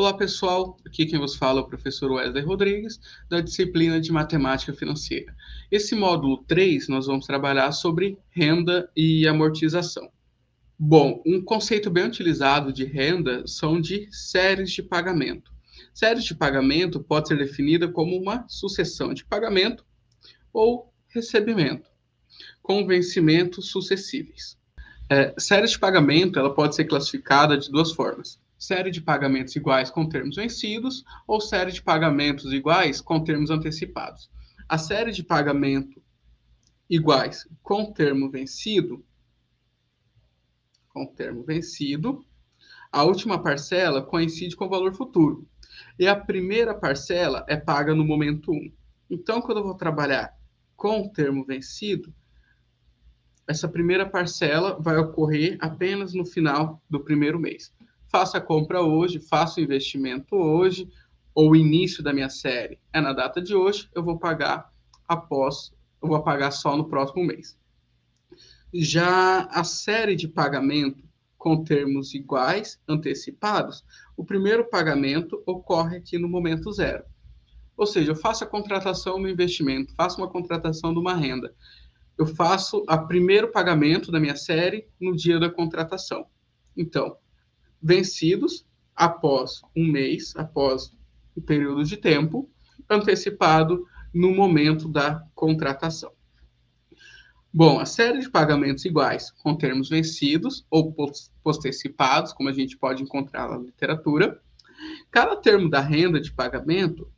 Olá pessoal, aqui quem vos fala é o professor Wesley Rodrigues, da disciplina de Matemática Financeira. Esse módulo 3 nós vamos trabalhar sobre renda e amortização. Bom, um conceito bem utilizado de renda são de séries de pagamento. Séries de pagamento pode ser definida como uma sucessão de pagamento ou recebimento, com vencimentos sucessíveis. É, séries de pagamento ela pode ser classificada de duas formas série de pagamentos iguais com termos vencidos ou série de pagamentos iguais com termos antecipados. A série de pagamento iguais com termo vencido, com termo vencido, a última parcela coincide com o valor futuro. E a primeira parcela é paga no momento 1. Então, quando eu vou trabalhar com o termo vencido, essa primeira parcela vai ocorrer apenas no final do primeiro mês faça a compra hoje, faça o investimento hoje, ou o início da minha série é na data de hoje, eu vou pagar após, eu vou pagar só no próximo mês. Já a série de pagamento com termos iguais, antecipados, o primeiro pagamento ocorre aqui no momento zero. Ou seja, eu faço a contratação do investimento, faço uma contratação de uma renda. Eu faço o primeiro pagamento da minha série no dia da contratação. Então, vencidos após um mês, após o período de tempo, antecipado no momento da contratação. Bom, a série de pagamentos iguais com termos vencidos ou postecipados, como a gente pode encontrar na literatura, cada termo da renda de pagamento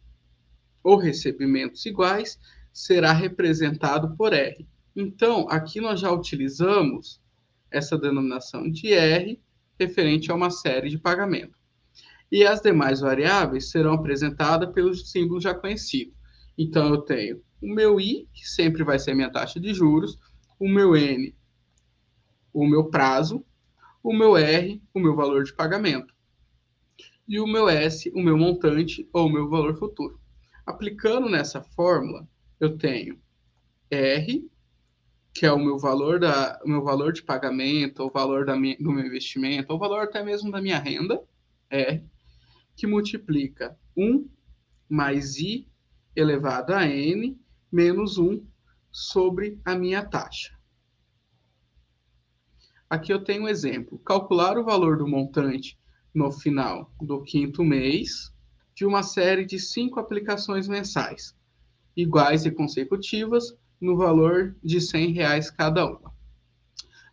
ou recebimentos iguais será representado por R. Então, aqui nós já utilizamos essa denominação de R referente a uma série de pagamento. E as demais variáveis serão apresentadas pelos símbolos já conhecidos. Então, eu tenho o meu I, que sempre vai ser minha taxa de juros, o meu N, o meu prazo, o meu R, o meu valor de pagamento, e o meu S, o meu montante ou o meu valor futuro. Aplicando nessa fórmula, eu tenho R que é o meu valor da o meu valor de pagamento, o valor da minha, do meu investimento, o valor até mesmo da minha renda, é que multiplica 1 mais i elevado a n menos 1 sobre a minha taxa. Aqui eu tenho um exemplo. Calcular o valor do montante no final do quinto mês de uma série de cinco aplicações mensais, iguais e consecutivas, no valor de R$ reais cada uma,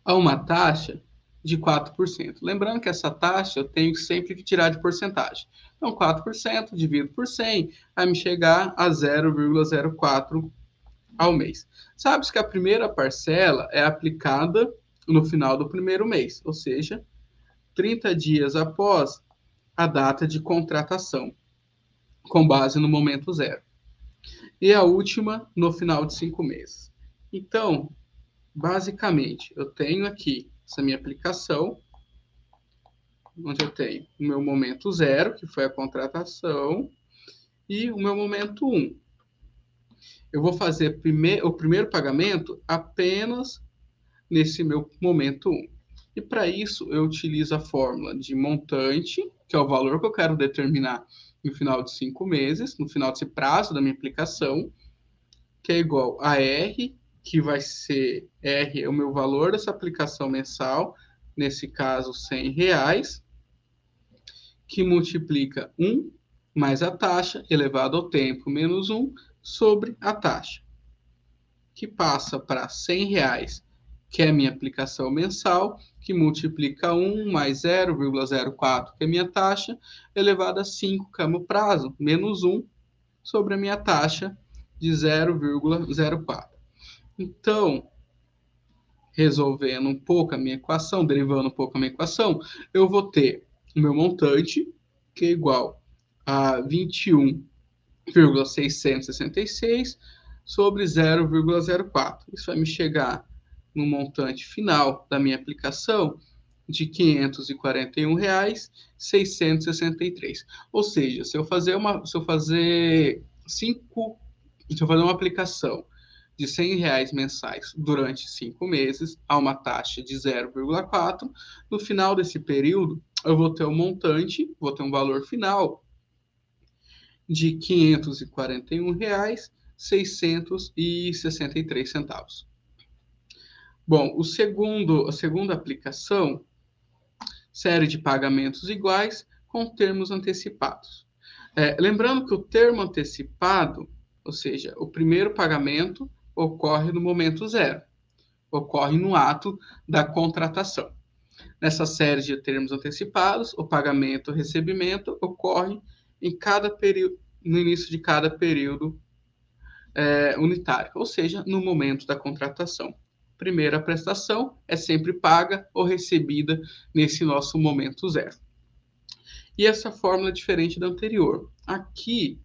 a uma taxa de 4%. Lembrando que essa taxa eu tenho sempre que tirar de porcentagem. Então, 4% dividido por 100 vai me chegar a 0,04 ao mês. Sabe-se que a primeira parcela é aplicada no final do primeiro mês, ou seja, 30 dias após a data de contratação, com base no momento zero e a última no final de cinco meses. Então, basicamente, eu tenho aqui essa minha aplicação, onde eu tenho o meu momento zero, que foi a contratação, e o meu momento um. Eu vou fazer prime o primeiro pagamento apenas nesse meu momento um. E para isso, eu utilizo a fórmula de montante, que é o valor que eu quero determinar no final de cinco meses, no final desse prazo da minha aplicação, que é igual a R, que vai ser R é o meu valor dessa aplicação mensal, nesse caso 100 reais, que multiplica 1 mais a taxa elevado ao tempo menos 1 sobre a taxa, que passa para 100 reais que é a minha aplicação mensal, que multiplica 1 mais 0,04, que é a minha taxa, elevado a 5, que é o meu prazo, menos 1, sobre a minha taxa de 0,04. Então, resolvendo um pouco a minha equação, derivando um pouco a minha equação, eu vou ter o meu montante, que é igual a 21,666 sobre 0,04. Isso vai me chegar no montante final da minha aplicação de R$ 541,663. Ou seja, se eu fazer uma, se eu fazer cinco, se eu fazer uma aplicação de 100 reais mensais durante cinco meses a uma taxa de 0,4, no final desse período eu vou ter um montante, vou ter um valor final de R$ 541,663 Bom, o segundo, a segunda aplicação, série de pagamentos iguais com termos antecipados. É, lembrando que o termo antecipado, ou seja, o primeiro pagamento, ocorre no momento zero, ocorre no ato da contratação. Nessa série de termos antecipados, o pagamento e recebimento ocorre em cada período, no início de cada período é, unitário, ou seja, no momento da contratação. Primeira prestação é sempre paga ou recebida nesse nosso momento zero. E essa fórmula é diferente da anterior. Aqui,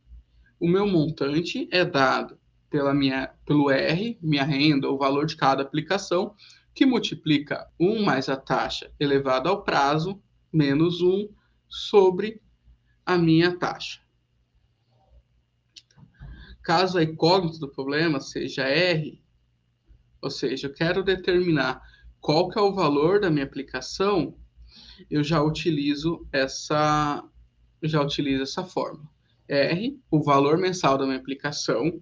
o meu montante é dado pela minha, pelo R, minha renda, o valor de cada aplicação, que multiplica 1 mais a taxa elevada ao prazo, menos 1 sobre a minha taxa. Caso a incógnita do problema seja R, ou seja, eu quero determinar qual que é o valor da minha aplicação, eu já utilizo essa já utilizo essa fórmula. R, o valor mensal da minha aplicação,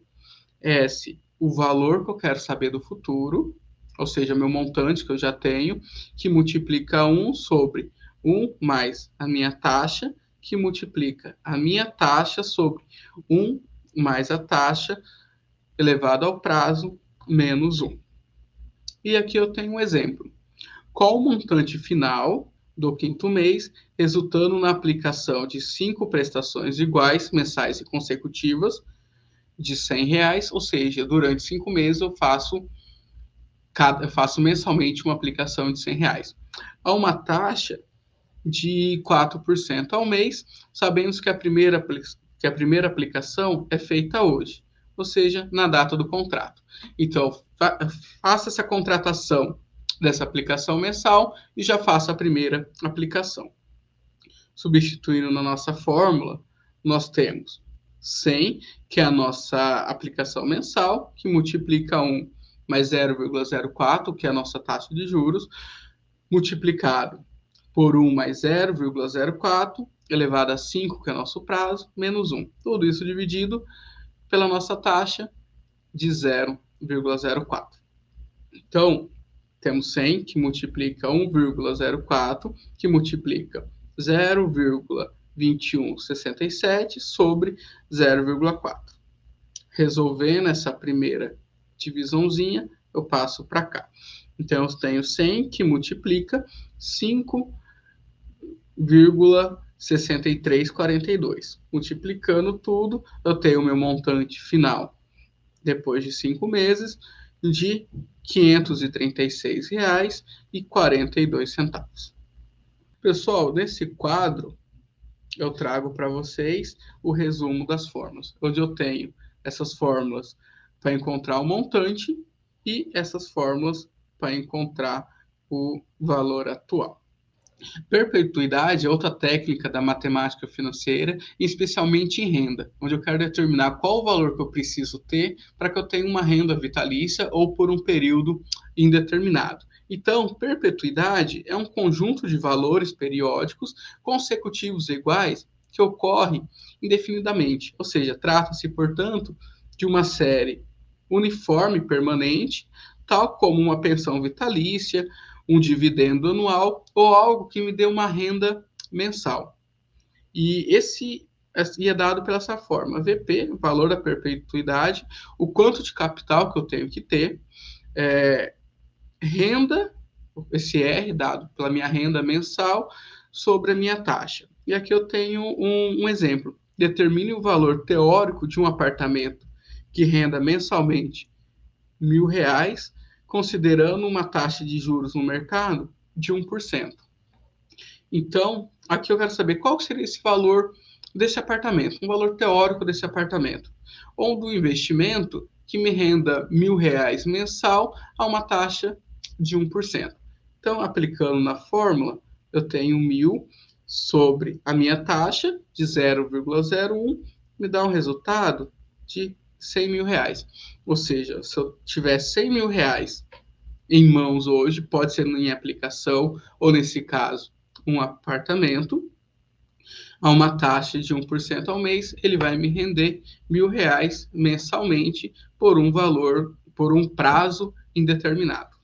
S, o valor que eu quero saber do futuro, ou seja, meu montante que eu já tenho, que multiplica 1 sobre 1 mais a minha taxa, que multiplica a minha taxa sobre 1 mais a taxa elevado ao prazo menos 1. E aqui eu tenho um exemplo. Qual o montante final do quinto mês, resultando na aplicação de cinco prestações iguais, mensais e consecutivas, de 100 reais, ou seja, durante cinco meses eu faço, cada, faço mensalmente uma aplicação de 100 reais. A uma taxa de 4% ao mês, sabemos que a primeira que a primeira aplicação é feita hoje, ou seja, na data do contrato. Então, fa faça essa contratação dessa aplicação mensal e já faça a primeira aplicação. Substituindo na nossa fórmula, nós temos 100, que é a nossa aplicação mensal, que multiplica 1 mais 0,04, que é a nossa taxa de juros, multiplicado por 1 mais 0,04, elevado a 5, que é nosso prazo, menos 1. Tudo isso dividido pela nossa taxa de 0,04. Então, temos 100 que multiplica 1,04, que multiplica 0,2167 sobre 0,4. Resolvendo essa primeira divisãozinha, eu passo para cá. Então, eu tenho 100 que multiplica 5 63,42. Multiplicando tudo, eu tenho o meu montante final, depois de cinco meses, de R$ 536,42. Pessoal, nesse quadro, eu trago para vocês o resumo das fórmulas, onde eu tenho essas fórmulas para encontrar o montante e essas fórmulas para encontrar o valor atual. Perpetuidade é outra técnica da matemática financeira, especialmente em renda, onde eu quero determinar qual o valor que eu preciso ter para que eu tenha uma renda vitalícia ou por um período indeterminado. Então, perpetuidade é um conjunto de valores periódicos consecutivos iguais que ocorre indefinidamente, ou seja, trata-se, portanto, de uma série uniforme permanente, tal como uma pensão vitalícia, um dividendo anual ou algo que me dê uma renda mensal. E esse é dado pela essa forma: VP, valor da perpetuidade, o quanto de capital que eu tenho que ter, é, renda, esse R dado pela minha renda mensal sobre a minha taxa. E aqui eu tenho um, um exemplo. Determine o valor teórico de um apartamento que renda mensalmente mil reais considerando uma taxa de juros no mercado de 1%. Então, aqui eu quero saber qual seria esse valor desse apartamento, um valor teórico desse apartamento, ou do investimento que me renda mil reais mensal a uma taxa de 1%. Então, aplicando na fórmula, eu tenho mil sobre a minha taxa de 0,01, me dá um resultado de 100 mil reais. Ou seja, se eu tiver 100 mil reais em mãos hoje, pode ser em aplicação, ou nesse caso, um apartamento a uma taxa de 1% ao mês, ele vai me render mil reais mensalmente por um valor, por um prazo indeterminado.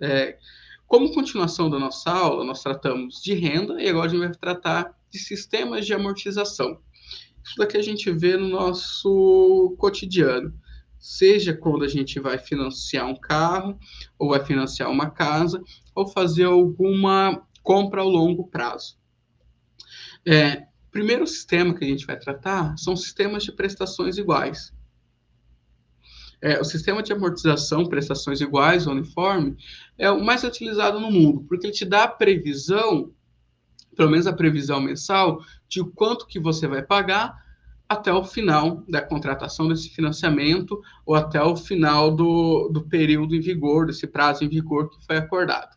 É, como continuação da nossa aula, nós tratamos de renda e agora a gente vai tratar de sistemas de amortização. Isso daqui a gente vê no nosso cotidiano, seja quando a gente vai financiar um carro, ou vai financiar uma casa, ou fazer alguma compra ao longo prazo. É, primeiro sistema que a gente vai tratar são sistemas de prestações iguais. É, o sistema de amortização, prestações iguais, uniforme, é o mais utilizado no mundo, porque ele te dá a previsão, pelo menos a previsão mensal, de quanto que você vai pagar até o final da contratação desse financiamento ou até o final do, do período em vigor, desse prazo em vigor que foi acordado.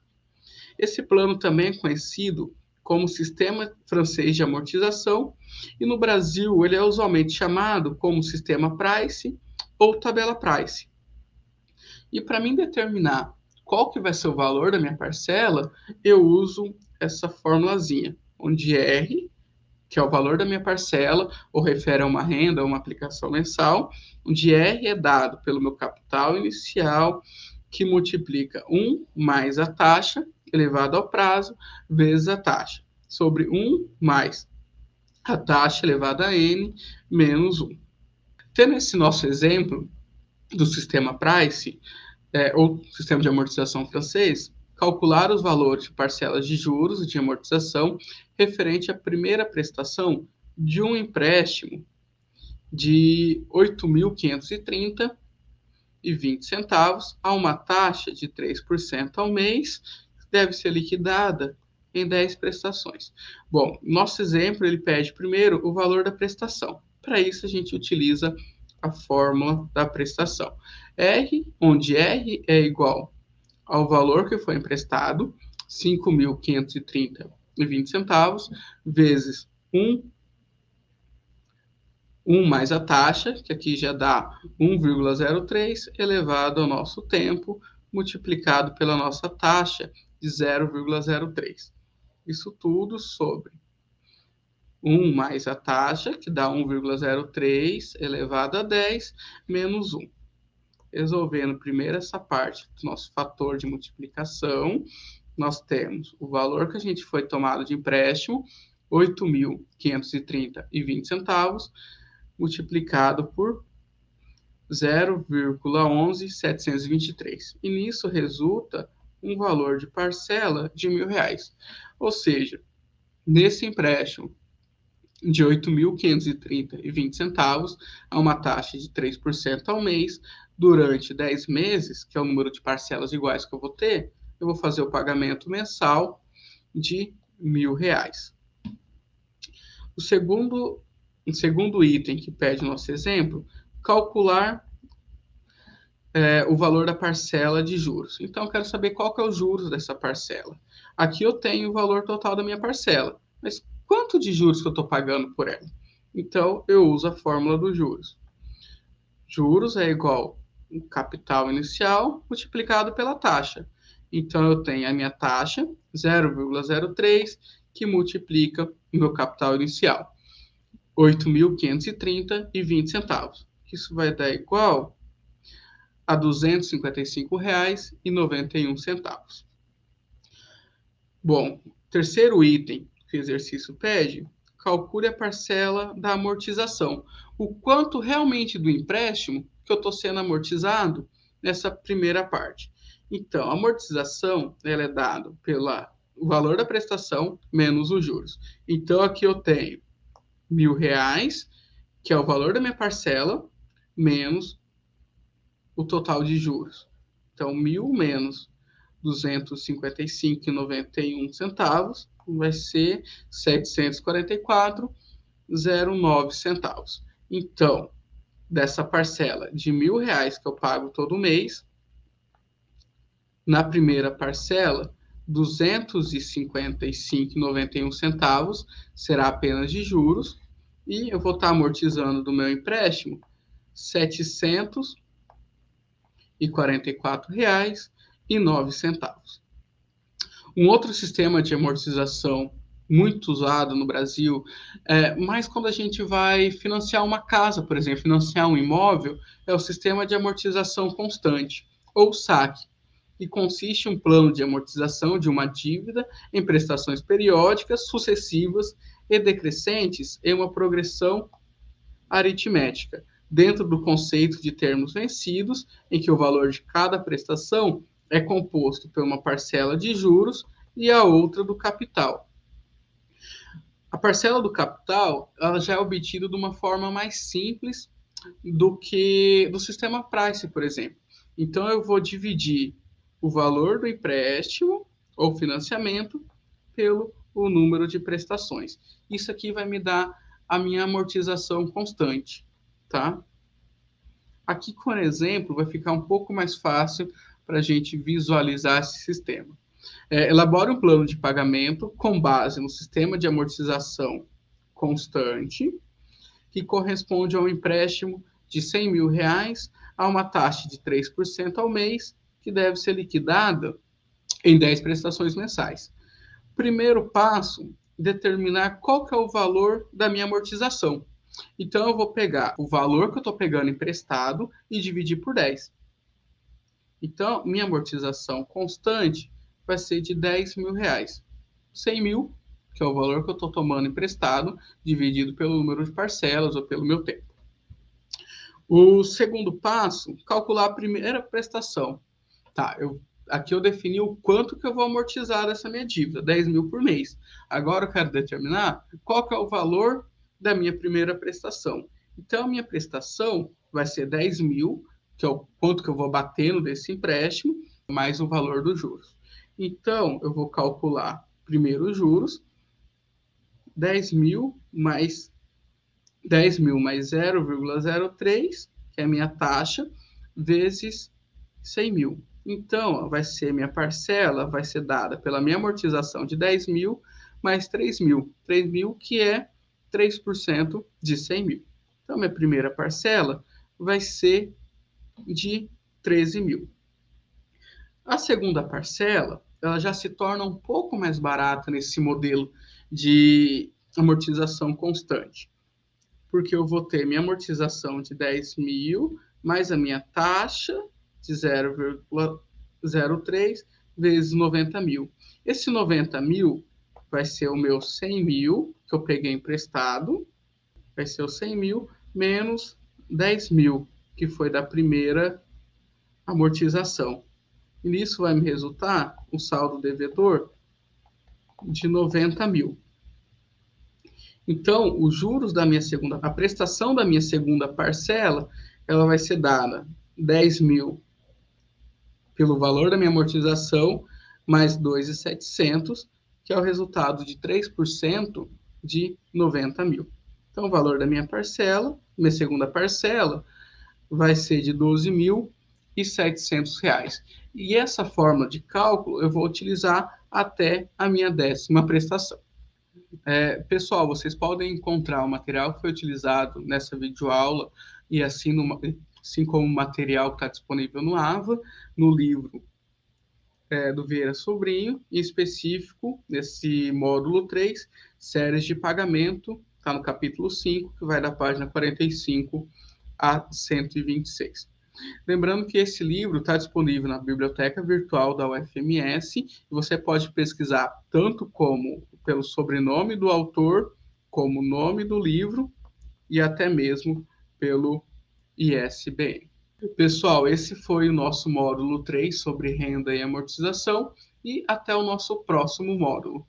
Esse plano também é conhecido como Sistema Francês de Amortização, e no Brasil ele é usualmente chamado como Sistema Price ou Tabela Price. E para mim determinar qual que vai ser o valor da minha parcela, eu uso essa formulazinha, onde R, que é o valor da minha parcela, ou refere a uma renda, a uma aplicação mensal, onde R é dado pelo meu capital inicial, que multiplica 1 mais a taxa, elevado ao prazo, vezes a taxa, sobre 1 mais a taxa elevada a n menos 1. Tendo esse nosso exemplo do sistema Price, é, ou sistema de amortização francês, calcular os valores de parcelas de juros e de amortização referente à primeira prestação de um empréstimo de 8.530 e 20 centavos a uma taxa de 3% ao mês deve ser liquidada em 10 prestações. Bom, nosso exemplo ele pede primeiro o valor da prestação. Para isso a gente utiliza a fórmula da prestação. R, onde R é igual ao valor que foi emprestado, 5.530,20 centavos, vezes 1 1 mais a taxa, que aqui já dá 1,03, elevado ao nosso tempo, multiplicado pela nossa taxa, de 0,03. Isso tudo sobre 1 mais a taxa, que dá 1,03 elevado a 10, menos 1. Resolvendo primeiro essa parte do nosso fator de multiplicação, nós temos o valor que a gente foi tomado de empréstimo, 8.530,20 centavos, multiplicado por 0,11723. E nisso resulta um valor de parcela de mil reais. Ou seja, nesse empréstimo de 8.530,20 centavos, a uma taxa de 3% ao mês, durante 10 meses, que é o número de parcelas iguais que eu vou ter, eu vou fazer o pagamento mensal de mil reais. O segundo, o segundo item que pede nosso exemplo, calcular é, o valor da parcela de juros. Então, eu quero saber qual que é os juros dessa parcela. Aqui eu tenho o valor total da minha parcela, mas quanto de juros que eu estou pagando por ela? Então, eu uso a fórmula dos juros. Juros é igual o capital inicial multiplicado pela taxa. Então, eu tenho a minha taxa, 0,03, que multiplica o meu capital inicial, 8.530,20 centavos. Isso vai dar igual a R$ 255,91. Bom, terceiro item que o exercício pede, calcule a parcela da amortização. O quanto realmente do empréstimo que eu estou sendo amortizado nessa primeira parte. Então, a amortização ela é dada pelo valor da prestação menos os juros. Então, aqui eu tenho mil reais, que é o valor da minha parcela, menos o total de juros. Então, mil menos 255,91 centavos vai ser 744,09 centavos. Então, dessa parcela de mil reais que eu pago todo mês, na primeira parcela, 255,91 centavos será apenas de juros e eu vou estar amortizando do meu empréstimo 700 R$ 44,09. Um outro sistema de amortização muito usado no Brasil, é, mas quando a gente vai financiar uma casa, por exemplo, financiar um imóvel, é o sistema de amortização constante, ou SAC, e consiste em um plano de amortização de uma dívida em prestações periódicas, sucessivas e decrescentes em uma progressão aritmética, dentro do conceito de termos vencidos, em que o valor de cada prestação é composto por uma parcela de juros e a outra do capital. A parcela do capital ela já é obtida de uma forma mais simples do que do sistema Price, por exemplo. Então, eu vou dividir o valor do empréstimo ou financiamento pelo o número de prestações. Isso aqui vai me dar a minha amortização constante, tá? Aqui, com exemplo, vai ficar um pouco mais fácil para a gente visualizar esse sistema. É, elabora um plano de pagamento com base no sistema de amortização constante, que corresponde a um empréstimo de 100 mil reais a uma taxa de 3% ao mês, que deve ser liquidada em 10 prestações mensais. Primeiro passo, determinar qual que é o valor da minha amortização. Então, eu vou pegar o valor que eu estou pegando emprestado e dividir por 10. Então, minha amortização constante vai ser de 10 mil reais. 100 mil, que é o valor que eu estou tomando emprestado, dividido pelo número de parcelas ou pelo meu tempo. O segundo passo, calcular a primeira prestação. Tá, eu, aqui eu defini o quanto que eu vou amortizar dessa minha dívida, 10 mil por mês. Agora eu quero determinar qual que é o valor da minha primeira prestação. Então, a minha prestação vai ser 10 mil, que é o quanto que eu vou batendo desse empréstimo, mais o valor dos juros. Então, eu vou calcular primeiro os juros, 10 mil mais 10 mil mais 0,03, que é a minha taxa, vezes 100 mil. Então, vai ser minha parcela, vai ser dada pela minha amortização de 10 mil mais 3 mil. 3 mil que é 3% de 100 mil. Então, minha primeira parcela vai ser de 13 mil. A segunda parcela, ela já se torna um pouco mais barata nesse modelo de amortização constante. Porque eu vou ter minha amortização de 10 mil, mais a minha taxa de 0,03 vezes 90 mil. Esse 90 mil vai ser o meu 100 mil, que eu peguei emprestado, vai ser o 100 mil, menos 10 mil, que foi da primeira amortização. E nisso vai me resultar um saldo devedor de 90 mil. Então, os juros da minha segunda, a prestação da minha segunda parcela, ela vai ser dada 10 mil pelo valor da minha amortização, mais 2,700, que é o resultado de 3% de 90 mil. Então, o valor da minha parcela, minha segunda parcela, vai ser de 12 mil e 700 reais. E essa forma de cálculo eu vou utilizar até a minha décima prestação. É, pessoal, vocês podem encontrar o material que foi utilizado nessa videoaula e assim, no, assim como o material que está disponível no AVA, no livro é, do Vieira Sobrinho, em específico, nesse módulo 3, séries de pagamento, está no capítulo 5, que vai da página 45 a 126. Lembrando que esse livro está disponível na biblioteca virtual da UFMS e você pode pesquisar tanto como pelo sobrenome do autor, como o nome do livro e até mesmo pelo ISBN. Pessoal, esse foi o nosso módulo 3 sobre renda e amortização e até o nosso próximo módulo.